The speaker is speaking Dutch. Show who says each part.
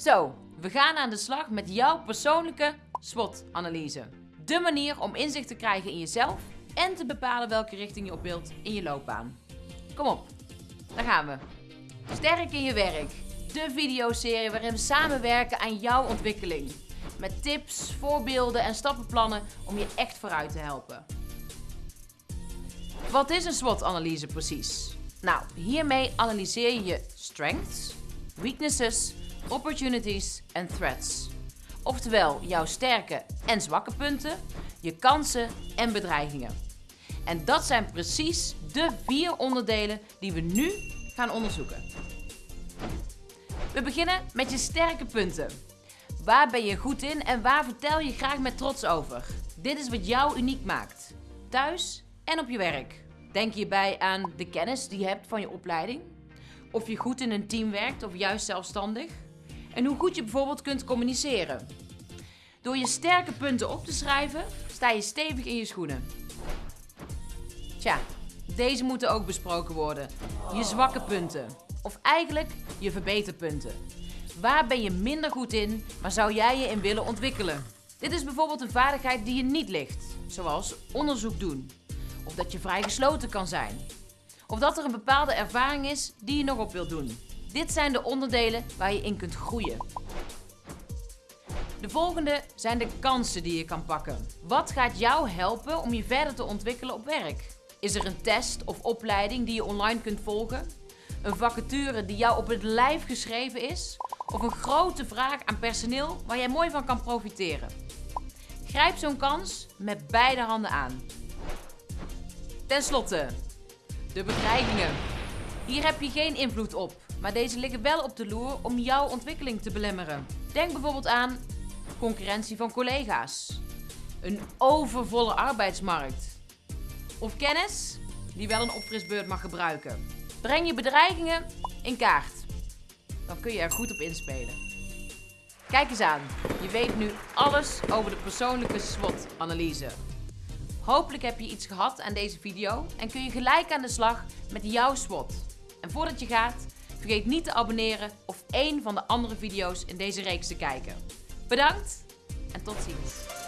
Speaker 1: Zo, we gaan aan de slag met jouw persoonlijke SWOT-analyse. De manier om inzicht te krijgen in jezelf en te bepalen welke richting je op wilt in je loopbaan. Kom op, daar gaan we. Sterk in je werk. De videoserie waarin we samenwerken aan jouw ontwikkeling. Met tips, voorbeelden en stappenplannen om je echt vooruit te helpen. Wat is een SWOT-analyse precies? Nou, hiermee analyseer je je strengths, weaknesses, opportunities en threats. Oftewel jouw sterke en zwakke punten, je kansen en bedreigingen. En dat zijn precies de vier onderdelen die we nu gaan onderzoeken. We beginnen met je sterke punten. Waar ben je goed in en waar vertel je graag met trots over? Dit is wat jou uniek maakt. Thuis en op je werk. Denk hierbij aan de kennis die je hebt van je opleiding. Of je goed in een team werkt of juist zelfstandig. En hoe goed je bijvoorbeeld kunt communiceren. Door je sterke punten op te schrijven, sta je stevig in je schoenen. Tja, deze moeten ook besproken worden. Je zwakke punten. Of eigenlijk je verbeterpunten. Waar ben je minder goed in, maar zou jij je in willen ontwikkelen? Dit is bijvoorbeeld een vaardigheid die je niet ligt, zoals onderzoek doen. Of dat je vrij gesloten kan zijn. Of dat er een bepaalde ervaring is die je nog op wilt doen. Dit zijn de onderdelen waar je in kunt groeien. De volgende zijn de kansen die je kan pakken. Wat gaat jou helpen om je verder te ontwikkelen op werk? Is er een test of opleiding die je online kunt volgen? Een vacature die jou op het lijf geschreven is? Of een grote vraag aan personeel waar jij mooi van kan profiteren? Grijp zo'n kans met beide handen aan. Ten slotte, de bedreigingen. Hier heb je geen invloed op, maar deze liggen wel op de loer om jouw ontwikkeling te belemmeren. Denk bijvoorbeeld aan concurrentie van collega's, een overvolle arbeidsmarkt of kennis die wel een opfrisbeurt mag gebruiken. Breng je bedreigingen in kaart. Dan kun je er goed op inspelen. Kijk eens aan, je weet nu alles over de persoonlijke SWOT-analyse. Hopelijk heb je iets gehad aan deze video en kun je gelijk aan de slag met jouw SWOT. En voordat je gaat, vergeet niet te abonneren of één van de andere video's in deze reeks te kijken. Bedankt en tot ziens.